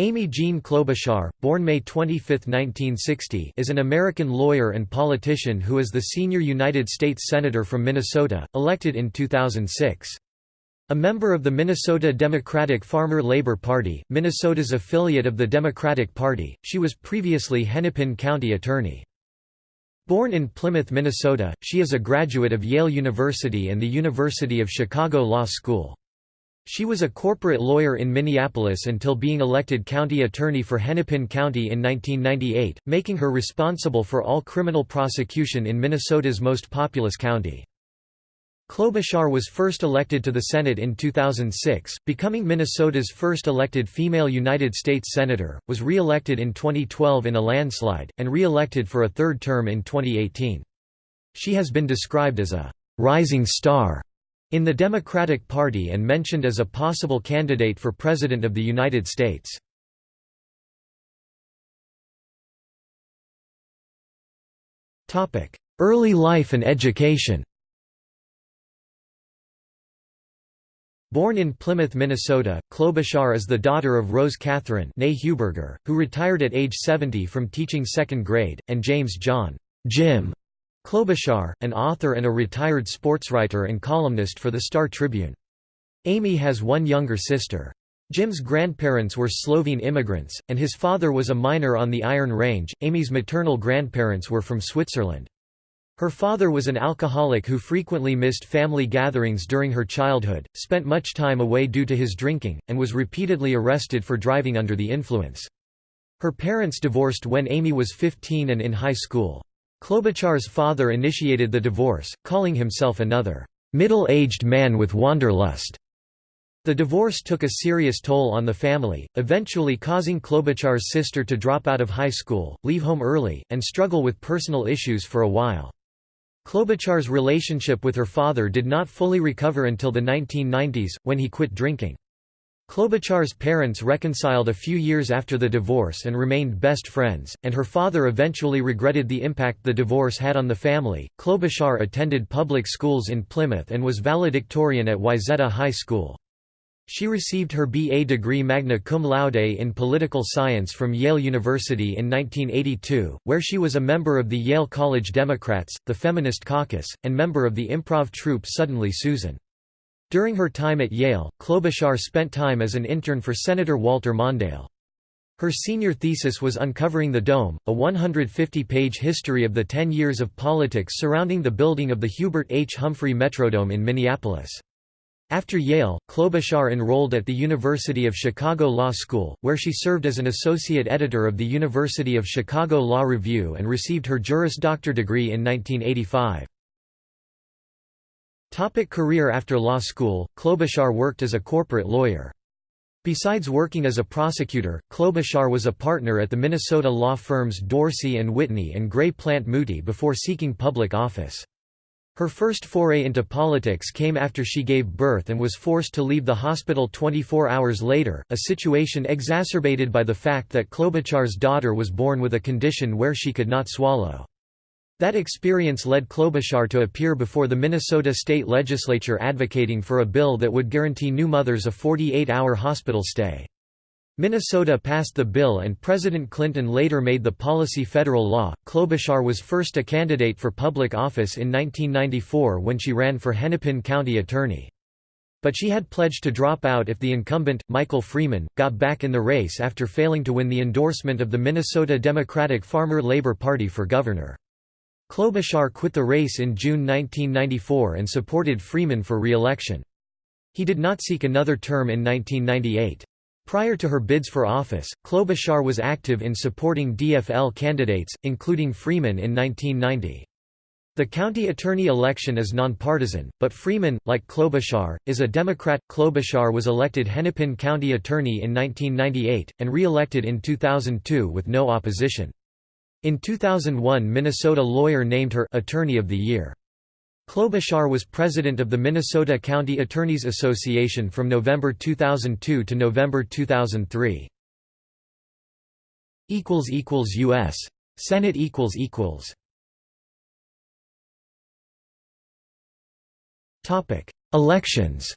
Amy Jean Klobuchar, born May 25, 1960 is an American lawyer and politician who is the senior United States Senator from Minnesota, elected in 2006. A member of the Minnesota Democratic Farmer Labor Party, Minnesota's affiliate of the Democratic Party, she was previously Hennepin County Attorney. Born in Plymouth, Minnesota, she is a graduate of Yale University and the University of Chicago Law School. She was a corporate lawyer in Minneapolis until being elected county attorney for Hennepin County in 1998, making her responsible for all criminal prosecution in Minnesota's most populous county. Klobuchar was first elected to the Senate in 2006, becoming Minnesota's first elected female United States Senator, was re-elected in 2012 in a landslide, and re-elected for a third term in 2018. She has been described as a «rising star» in the Democratic Party and mentioned as a possible candidate for President of the United States. Early life and education Born in Plymouth, Minnesota, Klobuchar is the daughter of Rose Catherine Heuberger, who retired at age 70 from teaching second grade, and James John Jim Klobuchar, an author and a retired sportswriter and columnist for the Star Tribune. Amy has one younger sister. Jim's grandparents were Slovene immigrants, and his father was a miner on the Iron Range. Amy's maternal grandparents were from Switzerland. Her father was an alcoholic who frequently missed family gatherings during her childhood, spent much time away due to his drinking, and was repeatedly arrested for driving under the influence. Her parents divorced when Amy was 15 and in high school. Klobuchar's father initiated the divorce, calling himself another middle-aged man with wanderlust. The divorce took a serious toll on the family, eventually causing Klobuchar's sister to drop out of high school, leave home early, and struggle with personal issues for a while. Klobuchar's relationship with her father did not fully recover until the 1990s, when he quit drinking. Klobuchar's parents reconciled a few years after the divorce and remained best friends, and her father eventually regretted the impact the divorce had on the family. Klobuchar attended public schools in Plymouth and was valedictorian at Wayzata High School. She received her B.A. degree magna cum laude in political science from Yale University in 1982, where she was a member of the Yale College Democrats, the Feminist Caucus, and member of the improv troupe Suddenly Susan. During her time at Yale, Klobuchar spent time as an intern for Senator Walter Mondale. Her senior thesis was Uncovering the Dome, a 150-page history of the ten years of politics surrounding the building of the Hubert H. Humphrey Metrodome in Minneapolis. After Yale, Klobuchar enrolled at the University of Chicago Law School, where she served as an associate editor of the University of Chicago Law Review and received her Juris Doctor degree in 1985. Topic career After law school, Klobuchar worked as a corporate lawyer. Besides working as a prosecutor, Klobuchar was a partner at the Minnesota law firms Dorsey and Whitney and Gray Plant Mooty before seeking public office. Her first foray into politics came after she gave birth and was forced to leave the hospital 24 hours later, a situation exacerbated by the fact that Klobuchar's daughter was born with a condition where she could not swallow. That experience led Klobuchar to appear before the Minnesota state legislature advocating for a bill that would guarantee new mothers a 48-hour hospital stay. Minnesota passed the bill and President Clinton later made the policy federal law. Klobuchar was first a candidate for public office in 1994 when she ran for Hennepin County Attorney. But she had pledged to drop out if the incumbent, Michael Freeman, got back in the race after failing to win the endorsement of the Minnesota Democratic Farmer Labor Party for governor. Klobuchar quit the race in June 1994 and supported Freeman for re-election. He did not seek another term in 1998. Prior to her bids for office, Klobuchar was active in supporting DFL candidates, including Freeman in 1990. The county attorney election is nonpartisan, but Freeman, like Klobuchar, is a Democrat. Klobuchar was elected Hennepin County Attorney in 1998, and re-elected in 2002 with no opposition. In 2001 Minnesota Lawyer named her Attorney of the Year. Klobuchar was president of the Minnesota County Attorneys Association from November 2002 to November 2003. U.S. Senate Elections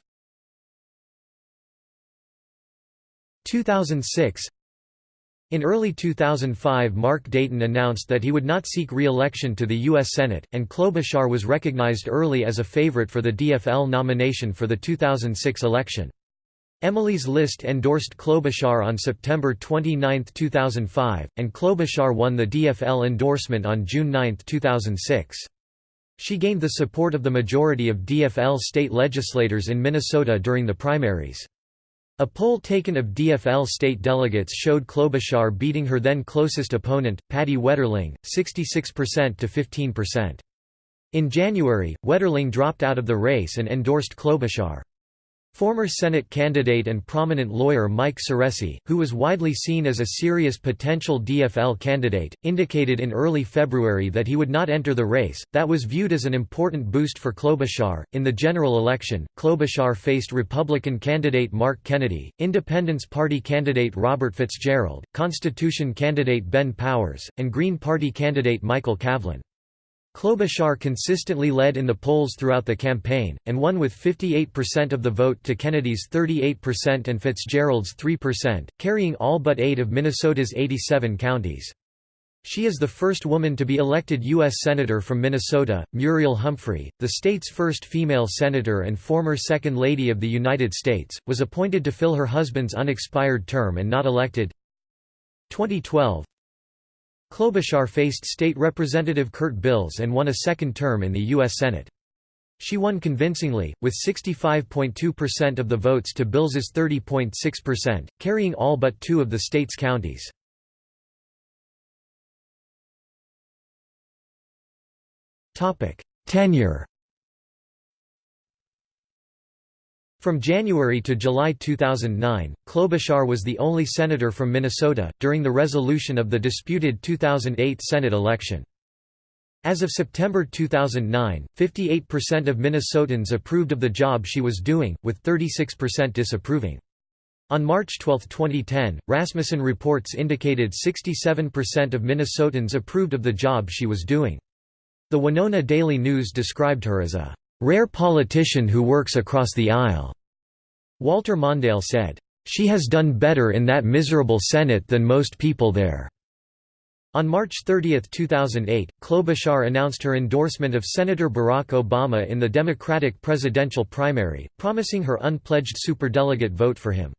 2006 In early 2005 Mark Dayton announced that he would not seek re-election to the U.S. Senate, and Klobuchar was recognized early as a favorite for the DFL nomination for the 2006 election. Emily's List endorsed Klobuchar on September 29, 2005, and Klobuchar won the DFL endorsement on June 9, 2006. She gained the support of the majority of DFL state legislators in Minnesota during the primaries. A poll taken of DFL state delegates showed Klobuchar beating her then closest opponent, Patty Wetterling, 66% to 15%. In January, Wetterling dropped out of the race and endorsed Klobuchar. Former Senate candidate and prominent lawyer Mike Ciresi, who was widely seen as a serious potential DFL candidate, indicated in early February that he would not enter the race. That was viewed as an important boost for Klobuchar. In the general election, Klobuchar faced Republican candidate Mark Kennedy, Independence Party candidate Robert Fitzgerald, Constitution candidate Ben Powers, and Green Party candidate Michael Cavlan. Klobuchar consistently led in the polls throughout the campaign, and won with 58% of the vote to Kennedy's 38% and Fitzgerald's 3%, carrying all but eight of Minnesota's 87 counties. She is the first woman to be elected U.S. Senator from Minnesota. Muriel Humphrey, the state's first female senator and former Second Lady of the United States, was appointed to fill her husband's unexpired term and not elected. 2012 Klobuchar faced State Representative Kurt Bills and won a second term in the U.S. Senate. She won convincingly, with 65.2% of the votes to Bills's 30.6%, carrying all but two of the state's counties. Tenure From January to July 2009, Klobuchar was the only senator from Minnesota, during the resolution of the disputed 2008 Senate election. As of September 2009, 58% of Minnesotans approved of the job she was doing, with 36% disapproving. On March 12, 2010, Rasmussen reports indicated 67% of Minnesotans approved of the job she was doing. The Winona Daily News described her as a rare politician who works across the aisle. Walter Mondale said, She has done better in that miserable Senate than most people there. On March 30, 2008, Klobuchar announced her endorsement of Senator Barack Obama in the Democratic presidential primary, promising her unpledged superdelegate vote for him.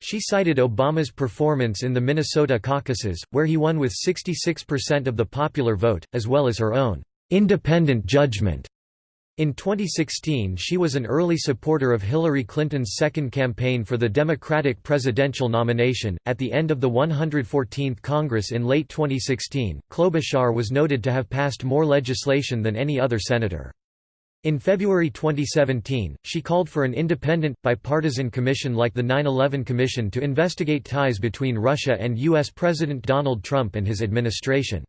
She cited Obama's performance in the Minnesota caucuses, where he won with 66% of the popular vote, as well as her own independent judgment in 2016 she was an early supporter of Hillary Clinton's second campaign for the Democratic presidential nomination. At the end of the 114th Congress in late 2016, Klobuchar was noted to have passed more legislation than any other senator. In February 2017, she called for an independent, bipartisan commission like the 9-11 Commission to investigate ties between Russia and U.S. President Donald Trump and his administration.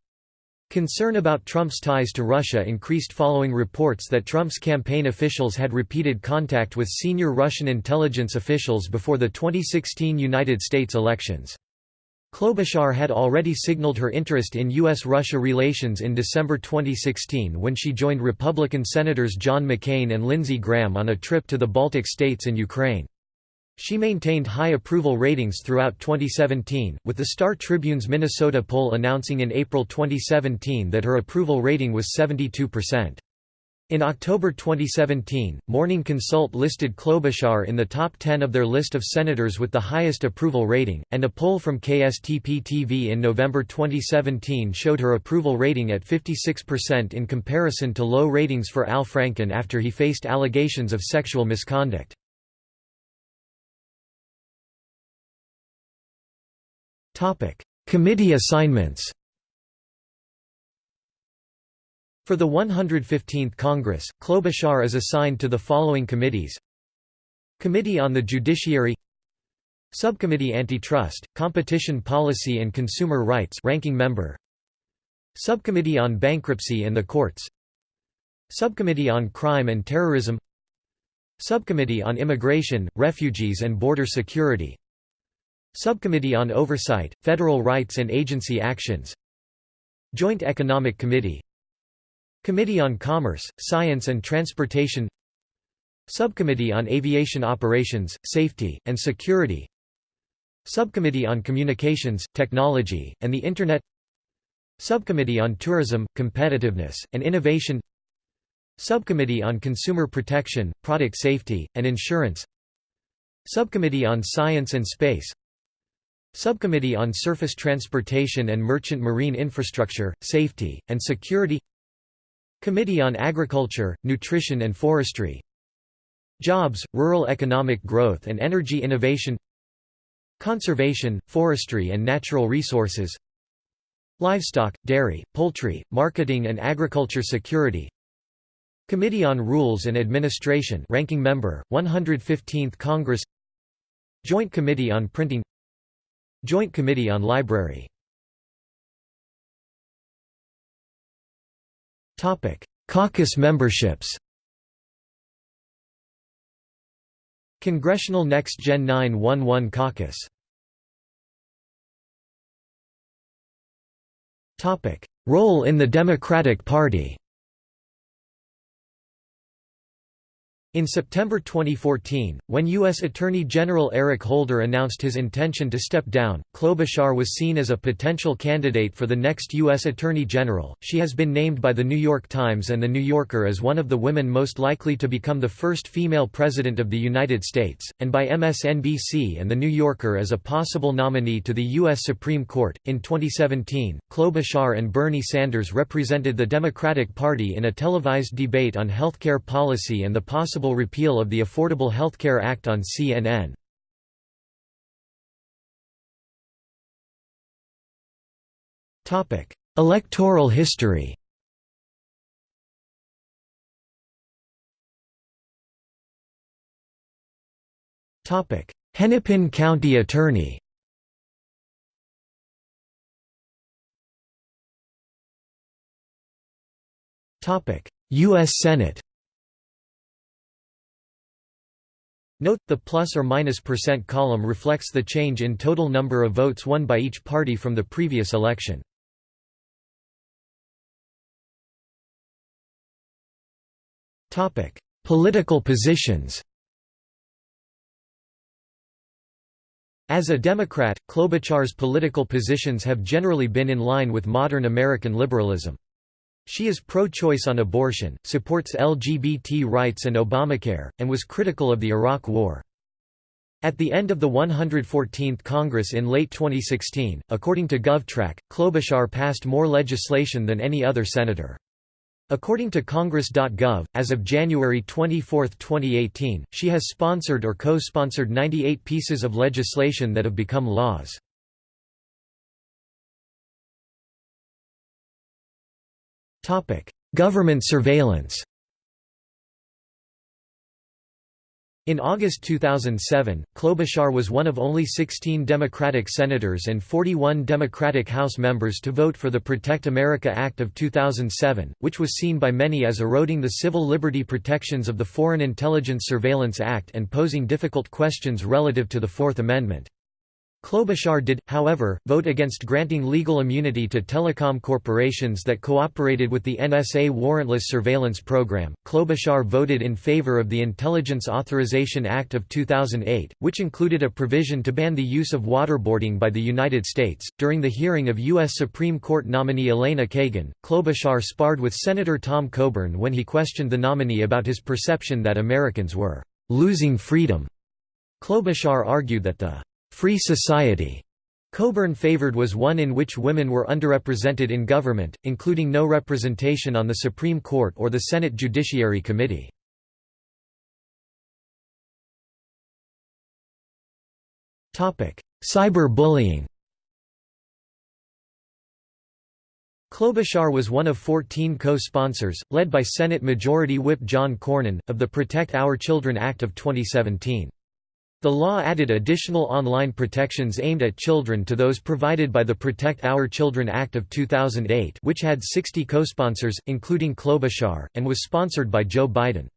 Concern about Trump's ties to Russia increased following reports that Trump's campaign officials had repeated contact with senior Russian intelligence officials before the 2016 United States elections. Klobuchar had already signaled her interest in U.S.-Russia relations in December 2016 when she joined Republican Senators John McCain and Lindsey Graham on a trip to the Baltic states and Ukraine. She maintained high approval ratings throughout 2017, with the Star Tribune's Minnesota poll announcing in April 2017 that her approval rating was 72%. In October 2017, Morning Consult listed Klobuchar in the top 10 of their list of senators with the highest approval rating, and a poll from KSTP-TV in November 2017 showed her approval rating at 56% in comparison to low ratings for Al Franken after he faced allegations of sexual misconduct. Committee assignments For the 115th Congress, Klobuchar is assigned to the following committees. Committee on the Judiciary Subcommittee Antitrust, Competition Policy and Consumer Rights ranking member. Subcommittee on Bankruptcy and the Courts. Subcommittee on Crime and Terrorism. Subcommittee on Immigration, Refugees and Border Security Subcommittee on Oversight, Federal Rights and Agency Actions. Joint Economic Committee. Committee on Commerce, Science and Transportation. Subcommittee on Aviation Operations, Safety, and Security. Subcommittee on Communications, Technology, and the Internet. Subcommittee on Tourism, Competitiveness, and Innovation. Subcommittee on Consumer Protection, Product Safety, and Insurance. Subcommittee on Science and Space Subcommittee on Surface Transportation and Merchant Marine Infrastructure, Safety, and Security Committee on Agriculture, Nutrition and Forestry Jobs, Rural Economic Growth and Energy Innovation Conservation, Forestry and Natural Resources Livestock, Dairy, Poultry, Marketing and Agriculture Security Committee on Rules and Administration ranking member, 115th Congress Joint Committee on Printing Joint Committee on Library. Caucus memberships. Congressional Next Gen 911 Caucus. Role in the Democratic Party In September 2014, when U.S. Attorney General Eric Holder announced his intention to step down, Klobuchar was seen as a potential candidate for the next U.S. Attorney General. She has been named by The New York Times and The New Yorker as one of the women most likely to become the first female president of the United States, and by MSNBC and The New Yorker as a possible nominee to the U.S. Supreme Court. In 2017, Klobuchar and Bernie Sanders represented the Democratic Party in a televised debate on healthcare policy and the possible possible repeal of the Affordable Health Care Act on CNN. Topic. Electoral history. Topic. Hennepin County Attorney. Topic. U.S. Senate Note, the plus or minus percent column reflects the change in total number of votes won by each party from the previous election. Political positions As a Democrat, Klobuchar's political positions have generally been in line with modern American liberalism. She is pro-choice on abortion, supports LGBT rights and Obamacare, and was critical of the Iraq War. At the end of the 114th Congress in late 2016, according to GovTrack, Klobuchar passed more legislation than any other senator. According to Congress.gov, as of January 24, 2018, she has sponsored or co-sponsored 98 pieces of legislation that have become laws. Government surveillance In August 2007, Klobuchar was one of only 16 Democratic senators and 41 Democratic House members to vote for the Protect America Act of 2007, which was seen by many as eroding the civil liberty protections of the Foreign Intelligence Surveillance Act and posing difficult questions relative to the Fourth Amendment. Klobuchar did, however, vote against granting legal immunity to telecom corporations that cooperated with the NSA warrantless surveillance program. Klobuchar voted in favor of the Intelligence Authorization Act of 2008, which included a provision to ban the use of waterboarding by the United States. During the hearing of U.S. Supreme Court nominee Elena Kagan, Klobuchar sparred with Senator Tom Coburn when he questioned the nominee about his perception that Americans were losing freedom. Klobuchar argued that the free society Coburn favored was one in which women were underrepresented in government, including no representation on the Supreme Court or the Senate Judiciary Committee. Cyber-bullying Klobuchar was one of 14 co-sponsors, led by Senate Majority Whip John Cornyn, of the Protect Our Children Act of 2017. The law added additional online protections aimed at children to those provided by the Protect Our Children Act of 2008 which had 60 co-sponsors, including Klobuchar, and was sponsored by Joe Biden.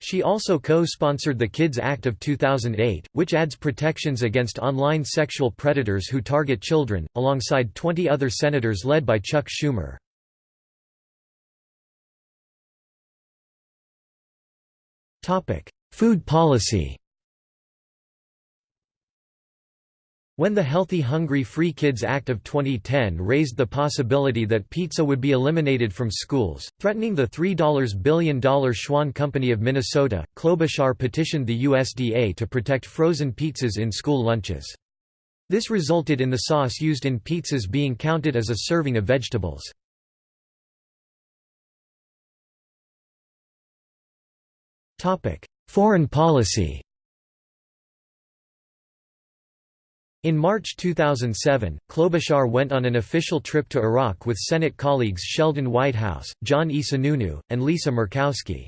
She also co-sponsored the Kids Act of 2008, which adds protections against online sexual predators who target children, alongside 20 other senators led by Chuck Schumer. Food policy When the Healthy Hunger Free Kids Act of 2010 raised the possibility that pizza would be eliminated from schools, threatening the $3 billion Schwan Company of Minnesota, Klobuchar petitioned the USDA to protect frozen pizzas in school lunches. This resulted in the sauce used in pizzas being counted as a serving of vegetables. Foreign policy In March 2007, Klobuchar went on an official trip to Iraq with Senate colleagues Sheldon Whitehouse, John E. Sununu, and Lisa Murkowski.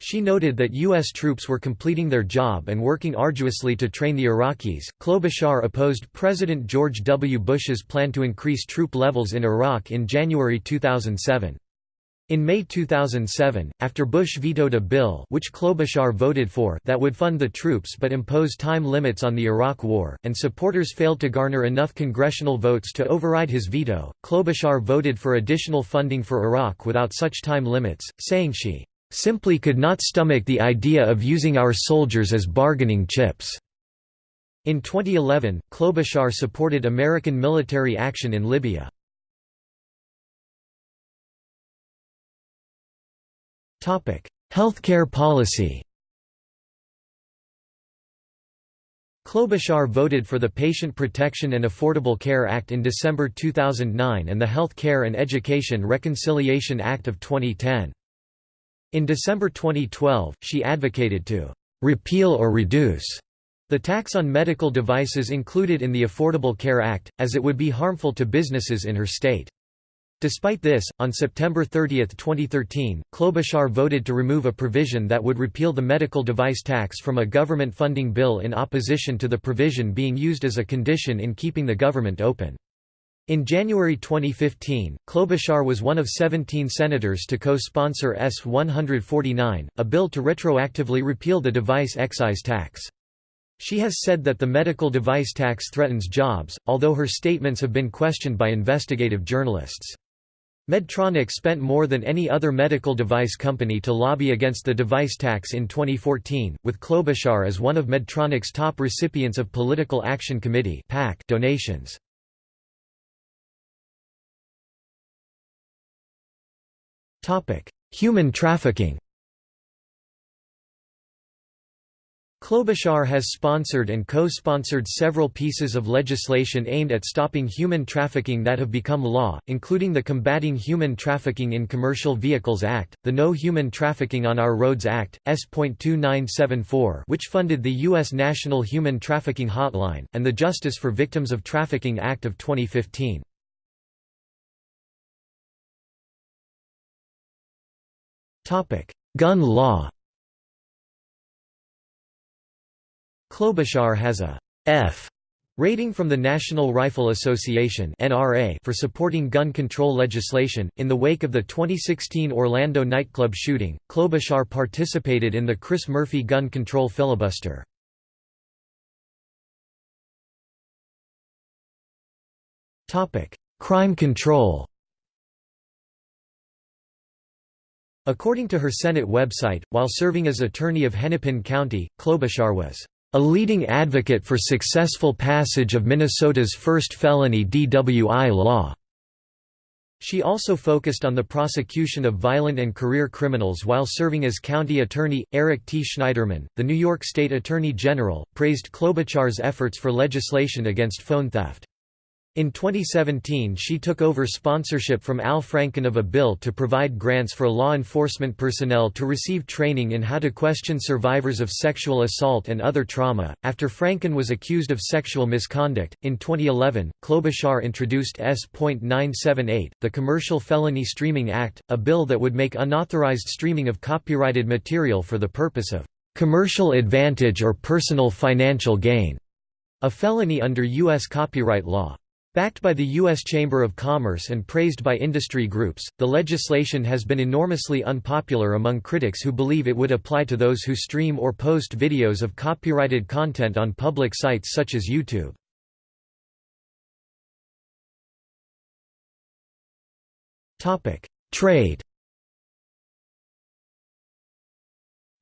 She noted that U.S. troops were completing their job and working arduously to train the Iraqis. Klobuchar opposed President George W. Bush's plan to increase troop levels in Iraq in January 2007. In May 2007, after Bush vetoed a bill which Klobuchar voted for that would fund the troops but impose time limits on the Iraq War, and supporters failed to garner enough congressional votes to override his veto, Klobuchar voted for additional funding for Iraq without such time limits, saying she "...simply could not stomach the idea of using our soldiers as bargaining chips." In 2011, Klobuchar supported American military action in Libya. Healthcare policy Klobuchar voted for the Patient Protection and Affordable Care Act in December 2009 and the Health Care and Education Reconciliation Act of 2010. In December 2012, she advocated to «repeal or reduce» the tax on medical devices included in the Affordable Care Act, as it would be harmful to businesses in her state. Despite this, on September 30, 2013, Klobuchar voted to remove a provision that would repeal the medical device tax from a government funding bill in opposition to the provision being used as a condition in keeping the government open. In January 2015, Klobuchar was one of 17 senators to co-sponsor S-149, a bill to retroactively repeal the device excise tax. She has said that the medical device tax threatens jobs, although her statements have been questioned by investigative journalists. Medtronic spent more than any other medical device company to lobby against the device tax in 2014, with Klobuchar as one of Medtronic's top recipients of Political Action Committee donations. Human trafficking Klobuchar has sponsored and co-sponsored several pieces of legislation aimed at stopping human trafficking that have become law, including the Combating Human Trafficking in Commercial Vehicles Act, the No Human Trafficking on Our Roads Act, S.2974 which funded the U.S. National Human Trafficking Hotline, and the Justice for Victims of Trafficking Act of 2015. Gun law Klobuchar has a F rating from the National Rifle Association for supporting gun control legislation. In the wake of the 2016 Orlando nightclub shooting, Klobuchar participated in the Chris Murphy gun control filibuster. Topic: Crime control. According to her Senate website, while serving as attorney of Hennepin County, Klobuchar was a leading advocate for successful passage of Minnesota's first felony DWI law. She also focused on the prosecution of violent and career criminals while serving as county attorney. Eric T. Schneiderman, the New York State Attorney General, praised Klobuchar's efforts for legislation against phone theft. In 2017 she took over sponsorship from Al Franken of a bill to provide grants for law enforcement personnel to receive training in how to question survivors of sexual assault and other trauma. After Franken was accused of sexual misconduct, in 2011, Klobuchar introduced S.978, the Commercial Felony Streaming Act, a bill that would make unauthorized streaming of copyrighted material for the purpose of commercial advantage or personal financial gain, a felony under U.S. copyright law. Backed by the U.S. Chamber of Commerce and praised by industry groups, the legislation has been enormously unpopular among critics who believe it would apply to those who stream or post videos of copyrighted content on public sites such as YouTube. Trade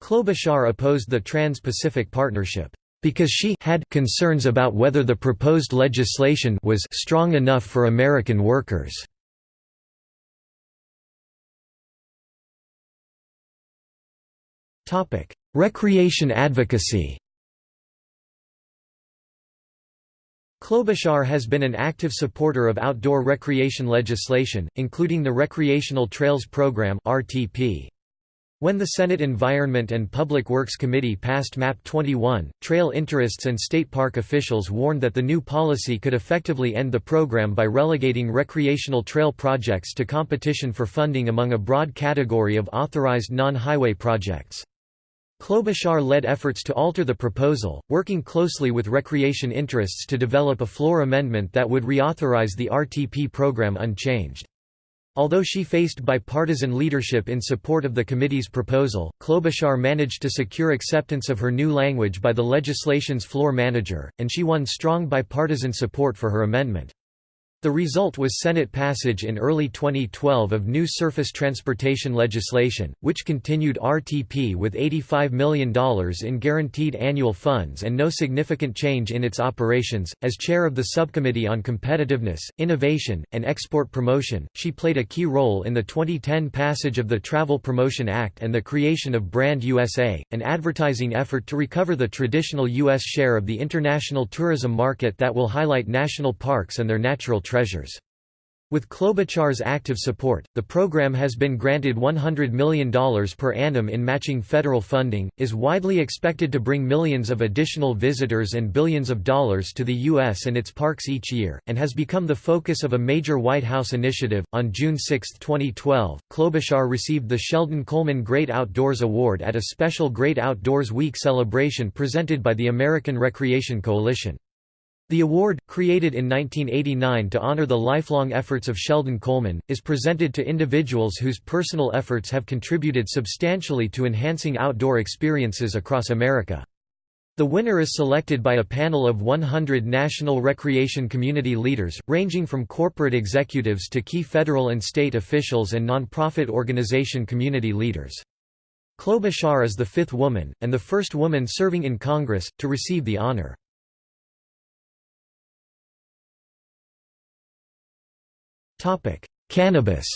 Klobuchar opposed the Trans-Pacific Partnership because she had concerns about whether the proposed legislation was strong enough for American workers. Topic: Recreation advocacy Klobuchar has been an active supporter of outdoor recreation legislation, including the Recreational Trails Program (RTP). When the Senate Environment and Public Works Committee passed MAP 21, trail interests and state park officials warned that the new policy could effectively end the program by relegating recreational trail projects to competition for funding among a broad category of authorized non-highway projects. Klobuchar led efforts to alter the proposal, working closely with recreation interests to develop a floor amendment that would reauthorize the RTP program unchanged. Although she faced bipartisan leadership in support of the committee's proposal, Klobuchar managed to secure acceptance of her new language by the legislation's floor manager, and she won strong bipartisan support for her amendment. The result was Senate passage in early 2012 of new surface transportation legislation, which continued RTP with $85 million in guaranteed annual funds and no significant change in its operations. As chair of the Subcommittee on Competitiveness, Innovation, and Export Promotion, she played a key role in the 2010 passage of the Travel Promotion Act and the creation of Brand USA, an advertising effort to recover the traditional U.S. share of the international tourism market that will highlight national parks and their natural treasures. With Klobuchar's active support, the program has been granted $100 million per annum in matching federal funding, is widely expected to bring millions of additional visitors and billions of dollars to the U.S. and its parks each year, and has become the focus of a major White House initiative. On June 6, 2012, Klobuchar received the Sheldon Coleman Great Outdoors Award at a special Great Outdoors Week celebration presented by the American Recreation Coalition. The award, created in 1989 to honor the lifelong efforts of Sheldon Coleman, is presented to individuals whose personal efforts have contributed substantially to enhancing outdoor experiences across America. The winner is selected by a panel of 100 national recreation community leaders, ranging from corporate executives to key federal and state officials and nonprofit organization community leaders. Klobuchar is the fifth woman, and the first woman serving in Congress, to receive the honor. Cannabis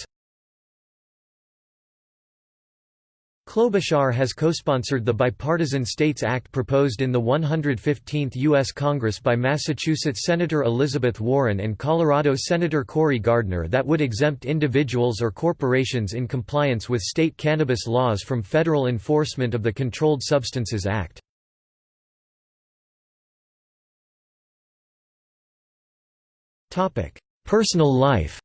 Klobuchar has co-sponsored the Bipartisan States Act proposed in the 115th U.S. Congress by Massachusetts Senator Elizabeth Warren and Colorado Senator Cory Gardner that would exempt individuals or corporations in compliance with state cannabis laws from federal enforcement of the Controlled Substances Act. Personal life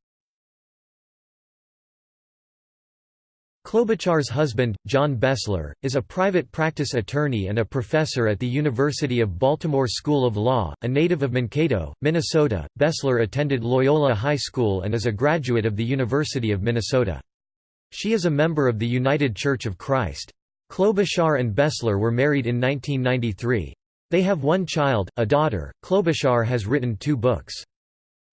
Klobuchar's husband, John Bessler, is a private practice attorney and a professor at the University of Baltimore School of Law, a native of Mankato, Minnesota. Bessler attended Loyola High School and is a graduate of the University of Minnesota. She is a member of the United Church of Christ. Klobuchar and Bessler were married in 1993. They have one child, a daughter. Klobuchar has written two books.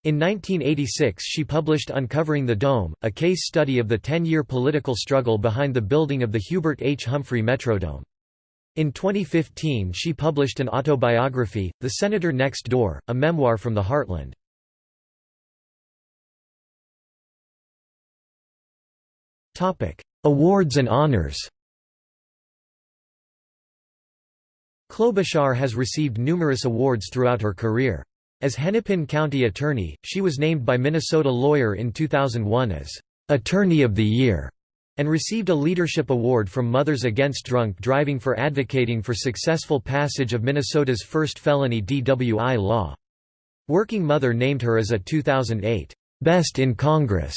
In 1986 she published Uncovering the Dome, a case study of the ten-year political struggle behind the building of the Hubert H. Humphrey Metrodome. In 2015 she published an autobiography, The Senator Next Door, a memoir from the heartland. Awards and honors Klobuchar has received numerous awards throughout her career. As Hennepin County Attorney, she was named by Minnesota Lawyer in 2001 as Attorney of the Year and received a leadership award from Mothers Against Drunk Driving for advocating for successful passage of Minnesota's first felony DWI law. Working Mother named her as a 2008 Best in Congress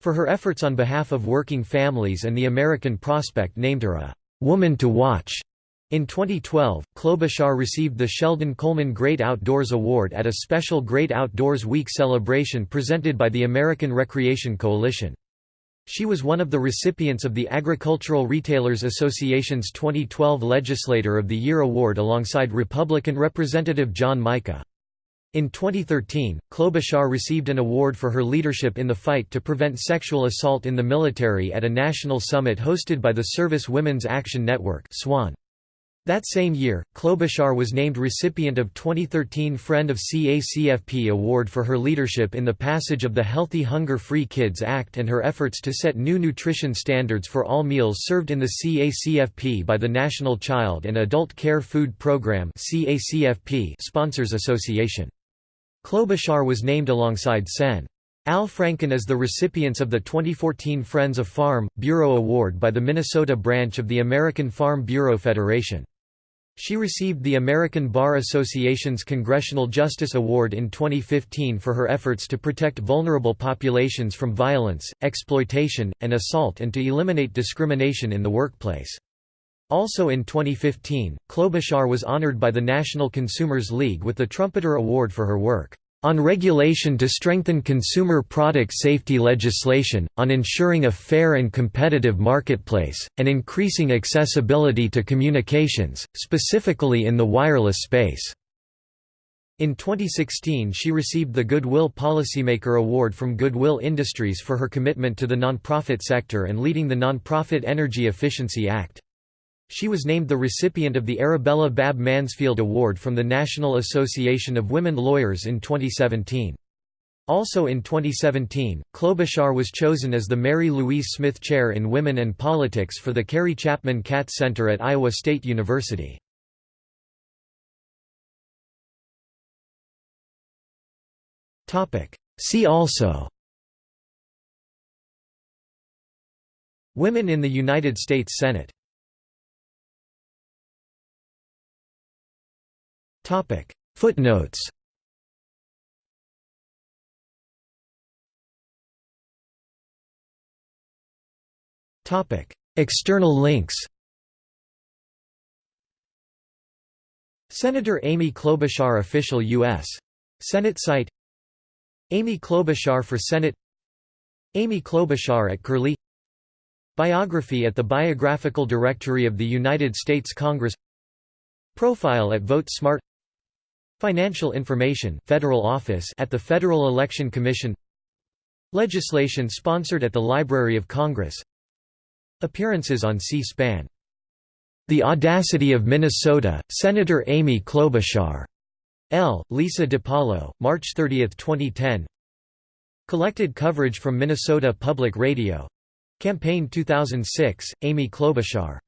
for her efforts on behalf of working families and the American Prospect named her a Woman to Watch in 2012, Klobuchar received the Sheldon Coleman Great Outdoors Award at a special Great Outdoors Week celebration presented by the American Recreation Coalition. She was one of the recipients of the Agricultural Retailers Association's 2012 Legislator of the Year award alongside Republican Representative John Mica. In 2013, Klobuchar received an award for her leadership in the fight to prevent sexual assault in the military at a national summit hosted by the Service Women's Action Network SWAN. That same year, Klobuchar was named recipient of 2013 Friend of CACFP Award for her leadership in the passage of the Healthy Hunger-Free Kids Act and her efforts to set new nutrition standards for all meals served in the CACFP by the National Child and Adult Care Food Program Sponsors Association. Klobuchar was named alongside Sen. Al Franken as the recipients of the 2014 Friends of Farm Bureau Award by the Minnesota branch of the American Farm Bureau Federation. She received the American Bar Association's Congressional Justice Award in 2015 for her efforts to protect vulnerable populations from violence, exploitation, and assault and to eliminate discrimination in the workplace. Also in 2015, Klobuchar was honored by the National Consumers League with the Trumpeter Award for her work on regulation to strengthen consumer product safety legislation, on ensuring a fair and competitive marketplace, and increasing accessibility to communications, specifically in the wireless space. In 2016 she received the Goodwill Policymaker Award from Goodwill Industries for her commitment to the nonprofit sector and leading the Nonprofit Energy Efficiency Act. She was named the recipient of the Arabella Babb Mansfield Award from the National Association of Women Lawyers in 2017. Also in 2017, Klobuchar was chosen as the Mary Louise Smith Chair in Women and Politics for the Carrie Chapman Catt Center at Iowa State University. See also Women in the United States Senate Footnotes. External links. Senator Amy Klobuchar Official U.S. Senate site. Amy Klobuchar for Senate. Amy Klobuchar at Curlie. Biography at the Biographical Directory of the United States Congress. Profile at VoteSmart Financial information Federal Office at the Federal Election Commission Legislation sponsored at the Library of Congress Appearances on C-SPAN The Audacity of Minnesota, Senator Amy Klobuchar. L. Lisa DiPaolo, March 30, 2010 Collected coverage from Minnesota Public Radio. Campaign 2006, Amy Klobuchar